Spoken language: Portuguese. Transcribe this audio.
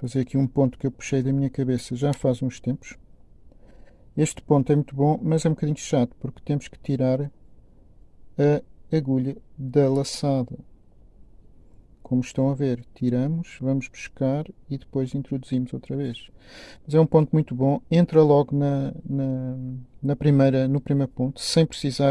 fazer aqui um ponto que eu puxei da minha cabeça já faz uns tempos. Este ponto é muito bom, mas é um bocadinho chato, porque temos que tirar a agulha da laçada. Como estão a ver, tiramos, vamos buscar e depois introduzimos outra vez. Mas é um ponto muito bom, entra logo na, na, na primeira, no primeiro ponto, sem precisar